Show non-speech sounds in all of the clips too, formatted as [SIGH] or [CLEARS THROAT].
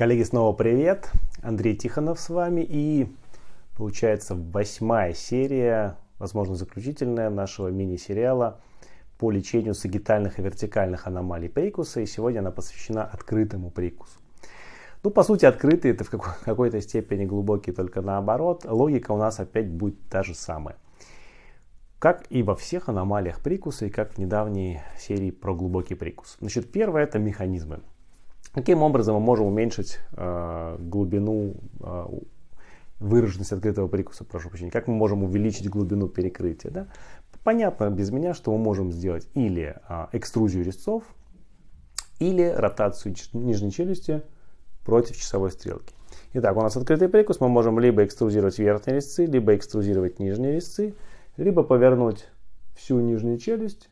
Коллеги, снова привет! Андрей Тихонов с вами и получается восьмая серия, возможно заключительная нашего мини-сериала по лечению сагитальных и вертикальных аномалий прикуса. И сегодня она посвящена открытому прикусу. Ну, по сути, открытый это в какой-то степени глубокий, только наоборот. Логика у нас опять будет та же самая. Как и во всех аномалиях прикуса, и как в недавней серии про глубокий прикус. Значит, первое это механизмы. Каким образом мы можем уменьшить э, глубину, э, выраженность открытого прикуса, прошу прощения, как мы можем увеличить глубину перекрытия. Да? Понятно без меня, что мы можем сделать или э, экструзию резцов, или ротацию нижней челюсти против часовой стрелки. Итак, у нас открытый прикус, мы можем либо экструзировать верхние резцы, либо экструзировать нижние резцы, либо повернуть всю нижнюю челюсть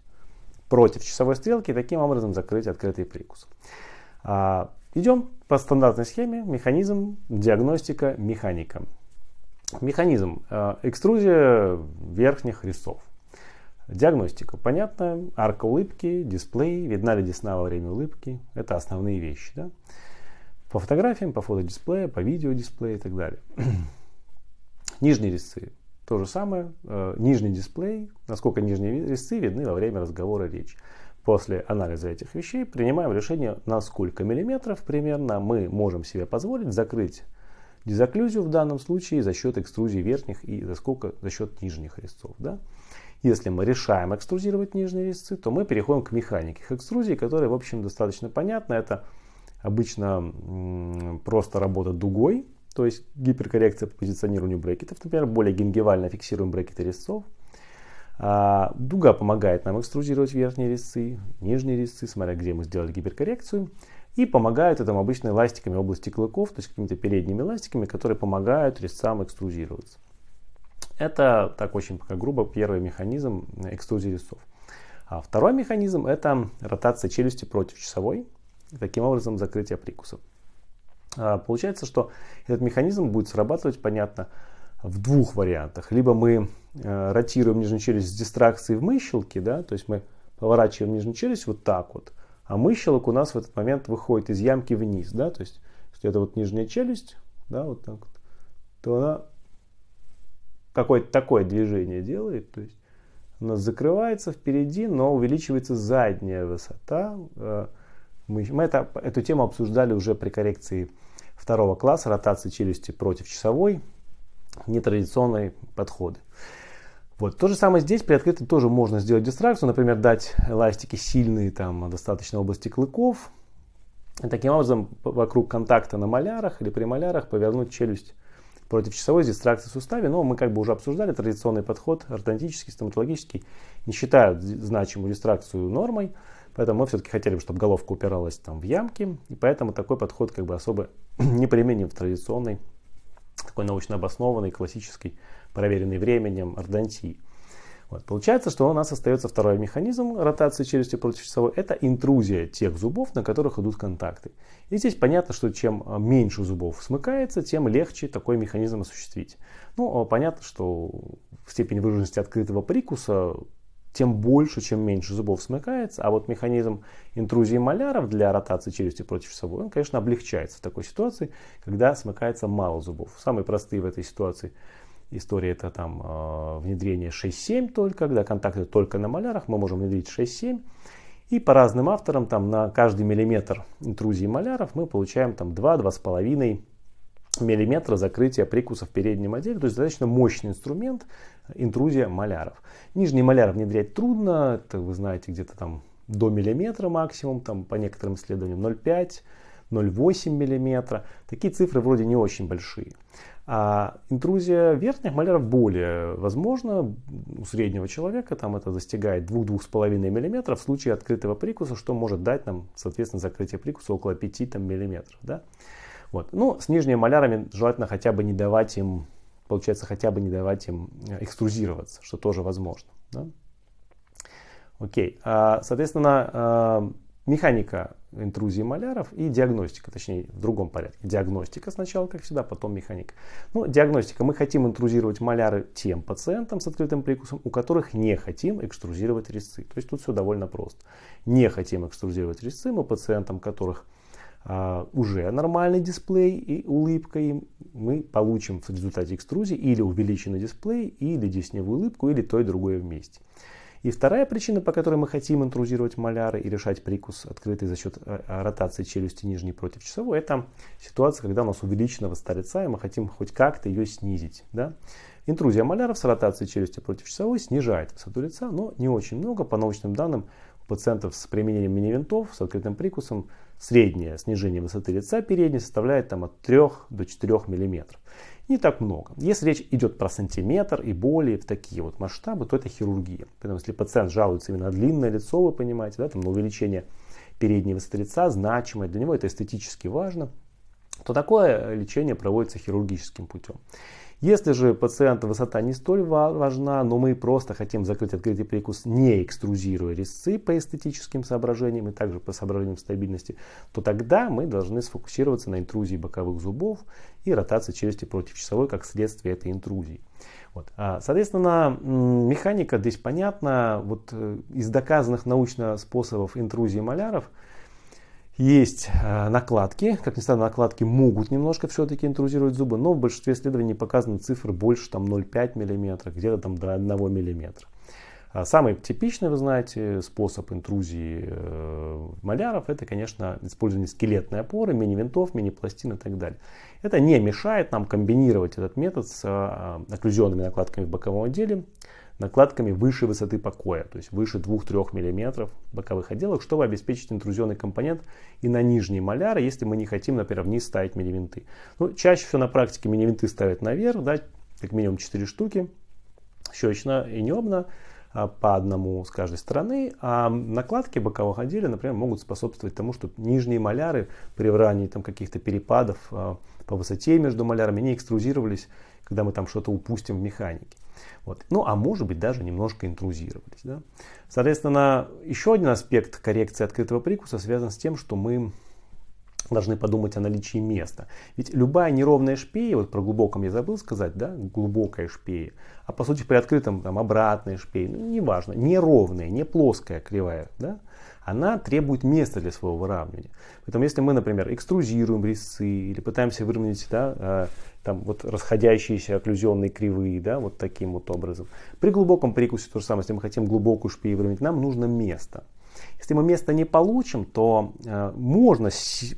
против часовой стрелки и таким образом закрыть открытый прикус. А, идем по стандартной схеме. Механизм, диагностика, механика. Механизм. А, экструзия верхних резцов. Диагностика. Понятно. Арка улыбки, дисплей, видна ли десна во время улыбки. Это основные вещи. Да? По фотографиям, по фотодисплею, по видеодисплею и так далее. [CLEARS THROAT] Нижние резцы. То же самое. А, нижний дисплей. Насколько нижние резцы видны во время разговора речи. После анализа этих вещей принимаем решение, на сколько миллиметров примерно мы можем себе позволить закрыть дезоклюзию в данном случае за счет экструзии верхних и за сколько за счет нижних резцов. Да? Если мы решаем экструзировать нижние резцы, то мы переходим к механике экструзии, которая, в общем, достаточно понятна. Это обычно просто работа дугой, то есть гиперкоррекция по позиционированию брекетов. Например, более гингивально фиксируем брекеты резцов. А, дуга помогает нам экструзировать верхние резцы, нижние резцы, смотря где мы сделали гиперкоррекцию. И помогают этому обычно эластиками области клыков, то есть какими-то передними эластиками, которые помогают резцам экструзироваться. Это так очень пока грубо первый механизм экструзии резцов. А второй механизм это ротация челюсти против часовой. Таким образом закрытие прикуса. А, получается, что этот механизм будет срабатывать, понятно, в двух вариантах. Либо мы э, ротируем нижнюю челюсть с дистракцией в мыщелке, да, то есть мы поворачиваем нижнюю челюсть вот так вот, а мыщелок у нас в этот момент выходит из ямки вниз, да, то есть если это вот нижняя челюсть, да, вот так вот, то она какое-то такое движение делает, то есть у нас закрывается впереди, но увеличивается задняя высота. Э, мы, мы это, эту тему обсуждали уже при коррекции второго класса, ротации челюсти против часовой нетрадиционные подходы. Вот. То же самое здесь, при открытом тоже можно сделать дистракцию, например, дать эластики сильные, там, достаточно области клыков, и таким образом вокруг контакта на малярах или при малярах повернуть челюсть против часовой с дистракцией в суставе. Но мы как бы уже обсуждали традиционный подход, ортодонтический, стоматологический, не считают значимую дистракцию нормой, поэтому мы все-таки хотели, чтобы головка упиралась там в ямки, и поэтому такой подход как бы особо [CLEARS THROAT] не применим в традиционной такой научно обоснованный, классический, проверенный временем ордонтии. Вот. Получается, что у нас остается второй механизм ротации челюсти против часовой. Это интрузия тех зубов, на которых идут контакты. И здесь понятно, что чем меньше зубов смыкается, тем легче такой механизм осуществить. Ну, понятно, что в степени выраженности открытого прикуса тем больше, чем меньше зубов смыкается. А вот механизм интрузии маляров для ротации челюсти против часовой, он, конечно, облегчается в такой ситуации, когда смыкается мало зубов. Самые простые в этой ситуации истории это там э, внедрение 6-7 только, когда контакты только на малярах, мы можем внедрить 6-7. И по разным авторам там на каждый миллиметр интрузии маляров мы получаем там 2-2,5 миллиметра закрытия прикуса в переднем отделе. То есть достаточно мощный инструмент интрузия маляров. Нижний маляр внедрять трудно, это вы знаете где-то там до миллиметра максимум, там по некоторым исследованиям 0,5, 0,8 миллиметра. Такие цифры вроде не очень большие. А интрузия верхних маляров более возможна у среднего человека, там это достигает 2-2,5 мм в случае открытого прикуса, что может дать нам, соответственно, закрытие прикуса около 5 там, мм. Да? Вот. Ну, с нижними малярами желательно хотя бы не давать им, получается, хотя бы не давать им э, экструзироваться, что тоже возможно. Да? Окей. А, соответственно, а, механика интрузии маляров и диагностика, точнее в другом порядке. Диагностика сначала, как всегда, потом механика. Ну, диагностика. Мы хотим интрузировать маляры тем пациентам с открытым прикусом, у которых не хотим экструзировать резцы. То есть тут все довольно просто. Не хотим экструзировать резцы мы пациентам, которых а, уже нормальный дисплей и улыбка, и мы получим в результате экструзии или увеличенный дисплей, или десневую улыбку, или то и другое вместе. И вторая причина, по которой мы хотим интрузировать маляры и решать прикус открытый за счет э, э, ротации челюсти нижней против часовой, это ситуация, когда у нас увеличена высота лица, и мы хотим хоть как-то ее снизить. Да? Интрузия маляров с ротацией челюсти против часовой снижает высоту лица, но не очень много. По научным данным, у пациентов с применением мини-винтов с открытым прикусом среднее снижение высоты лица передней составляет там, от 3 до 4 мм не так много. Если речь идет про сантиметр и более в такие вот масштабы, то это хирургия. Поэтому если пациент жалуется именно на длинное лицо, вы понимаете, да, там, на увеличение передней высоты лица, значимое, для него это эстетически важно, то такое лечение проводится хирургическим путем. Если же пациента высота не столь важна, но мы просто хотим закрыть открытый прикус, не экструзируя резцы по эстетическим соображениям и также по соображениям стабильности, то тогда мы должны сфокусироваться на интрузии боковых зубов и ротации челюсти против часовой как следствие этой интрузии. Вот. А, соответственно, механика здесь понятна. Вот э, из доказанных научно способов интрузии маляров – есть э, накладки, как ни странно, накладки могут немножко все-таки интрузировать зубы, но в большинстве исследований показаны цифры больше там 0,5 мм, где-то там до 1 мм. А самый типичный, вы знаете, способ интрузии э, маляров, это, конечно, использование скелетной опоры, мини-винтов, мини-пластин и так далее. Это не мешает нам комбинировать этот метод с э, окклюзионными накладками в боковом отделе, накладками выше высоты покоя, то есть выше 2-3 мм боковых отделок, чтобы обеспечить интрузионный компонент и на нижние маляры, если мы не хотим, например, вниз ставить мини-винты. Ну, чаще всего на практике мини-винты ставят наверх, да, как минимум 4 штуки, щечно и небно а, по одному с каждой стороны, а накладки боковых отделей, например, могут способствовать тому, что нижние маляры при ранении там каких-то перепадов а, по высоте между малярами не экструзировались, когда мы там что-то упустим в механике. Вот. Ну, а может быть, даже немножко интрузировались. Да? Соответственно, еще один аспект коррекции открытого прикуса связан с тем, что мы должны подумать о наличии места. Ведь любая неровная шпея, вот про глубоком я забыл сказать, да, глубокая шпея, а по сути при открытом там обратная шпея, ну, неважно, неровная, не плоская, кривая, да, она требует места для своего выравнивания. Поэтому если мы, например, экструзируем резцы или пытаемся выровнять да, э, там вот расходящиеся окклюзионные кривые, да, вот таким вот образом. При глубоком прикусе то же самое, если мы хотим глубокую шпею выровнять, нам нужно место. Если мы место не получим, то э, можно,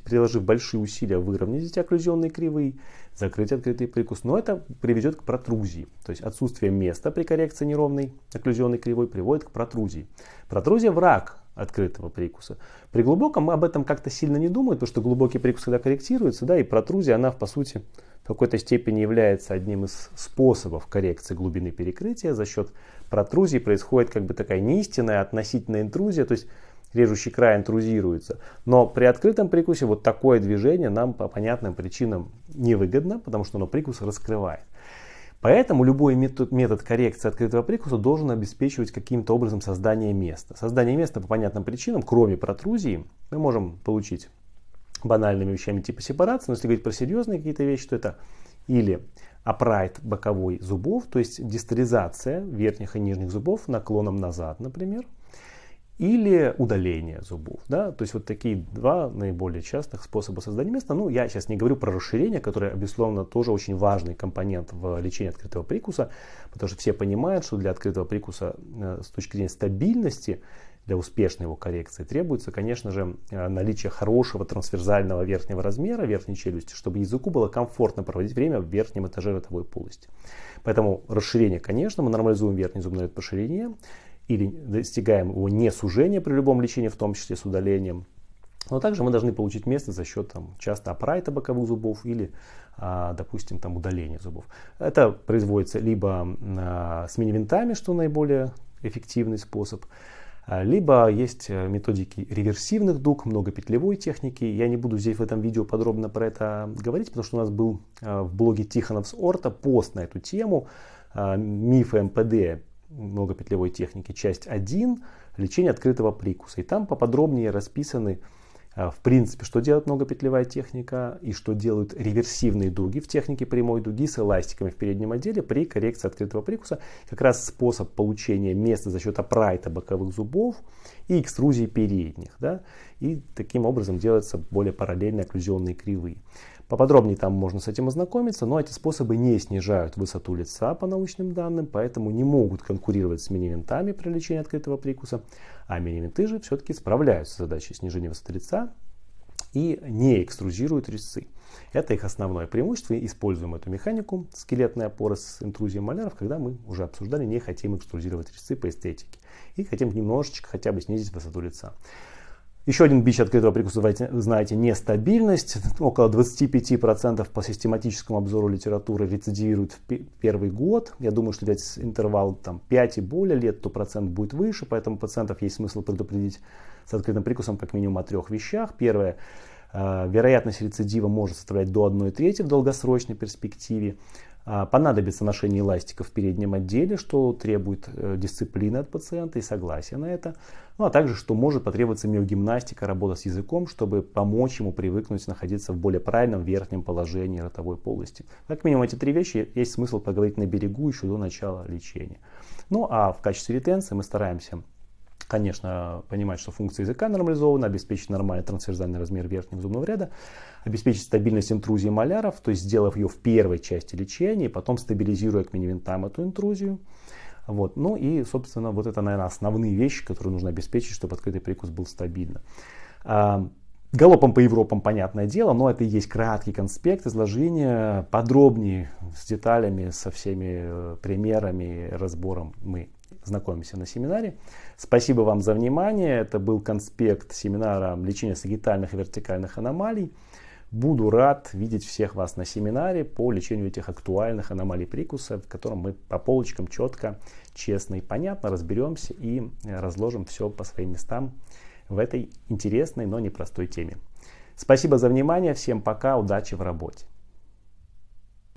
приложив большие усилия, выровнять эти окклюзионные кривые, закрыть открытый прикус, но это приведет к протрузии. То есть отсутствие места при коррекции неровной окклюзионной кривой приводит к протрузии. Протрузия враг открытого прикуса. При глубоком об этом как-то сильно не думаем, потому что глубокий прикус, когда корректируется, да, и протрузия, она по сути в какой-то степени является одним из способов коррекции глубины перекрытия. За счет протрузии происходит как бы такая неистинная относительная интрузия, то есть режущий край интрузируется. Но при открытом прикусе вот такое движение нам по понятным причинам невыгодно, потому что оно прикус раскрывает. Поэтому любой метод, метод коррекции открытого прикуса должен обеспечивать каким-то образом создание места. Создание места по понятным причинам, кроме протрузии, мы можем получить банальными вещами типа сепарации, но если говорить про серьезные какие-то вещи, то это или апрайт боковой зубов, то есть дистализация верхних и нижних зубов наклоном назад, например, или удаление зубов. Да? То есть вот такие два наиболее частых способа создания места. Ну, я сейчас не говорю про расширение, которое, безусловно, тоже очень важный компонент в лечении открытого прикуса, потому что все понимают, что для открытого прикуса э, с точки зрения стабильности для успешной его коррекции требуется, конечно же, э, наличие хорошего трансверзального верхнего размера верхней челюсти, чтобы языку было комфортно проводить время в верхнем этаже ротовой полости. Поэтому расширение, конечно, мы нормализуем верхний зубной ширине или достигаем его не сужения при любом лечении, в том числе с удалением. Но также мы должны получить место за счет там, часто апрайта боковых зубов или, а, допустим, там, удаления зубов. Это производится либо а, с мини-винтами, что наиболее эффективный способ, а, либо есть э, методики реверсивных дуг, многопетлевой техники. Я не буду здесь в этом видео подробно про это говорить, потому что у нас был а, в блоге Тихоновс Орта пост на эту тему. А, Мифы МПД многопетлевой техники, часть 1, лечение открытого прикуса. И там поподробнее расписаны а, в принципе, что делает многопетлевая техника и что делают реверсивные дуги в технике прямой дуги с эластиками в переднем отделе при коррекции открытого прикуса. Как раз способ получения места за счет апрайта боковых зубов и экструзии передних. Да? И таким образом делаются более параллельные окклюзионные кривые. Поподробнее там можно с этим ознакомиться, но эти способы не снижают высоту лица по научным данным, поэтому не могут конкурировать с мини-винтами при лечении открытого прикуса, а мини-винты же все-таки справляются с задачей снижения высоты лица и не экструзируют резцы. Это их основное преимущество. И используем эту механику скелетной опоры с интрузией маляров, когда мы уже обсуждали, не хотим экструзировать резцы по эстетике. И хотим немножечко хотя бы снизить высоту лица. Еще один бич открытого прикуса, вы знаете, нестабильность. [LAUGHS] Около 25% по систематическому обзору литературы рецидивируют в первый год. Я думаю, что взять интервал там, 5 и более лет, то процент будет выше, поэтому пациентов есть смысл предупредить с открытым прикусом как минимум о трех вещах. Первое, э, вероятность рецидива может составлять до 1 трети в долгосрочной перспективе. А, понадобится ношение эластиков в переднем отделе, что требует э, дисциплины от пациента и согласия на это. Ну а также, что может потребоваться миогимнастика, работа с языком, чтобы помочь ему привыкнуть находиться в более правильном верхнем положении ротовой полости. Как минимум эти три вещи есть смысл поговорить на берегу еще до начала лечения. Ну а в качестве ретенции мы стараемся конечно, понимать, что функция языка нормализована, обеспечить нормальный трансверзальный размер верхнего зубного ряда, обеспечить стабильность интрузии маляров, то есть сделав ее в первой части лечения, потом стабилизируя к минивинтам эту интрузию. Вот. Ну и, собственно, вот это, наверное, основные вещи, которые нужно обеспечить, чтобы открытый прикус был стабильно. А, галопом по Европам, понятное дело, но это и есть краткий конспект изложения, подробнее, с деталями, со всеми э, примерами, разбором мы знакомимся на семинаре. Спасибо вам за внимание. Это был конспект семинара лечения сагитальных и вертикальных аномалий. Буду рад видеть всех вас на семинаре по лечению этих актуальных аномалий прикуса, в котором мы по полочкам четко, честно и понятно разберемся и разложим все по своим местам в этой интересной, но непростой теме. Спасибо за внимание. Всем пока. Удачи в работе.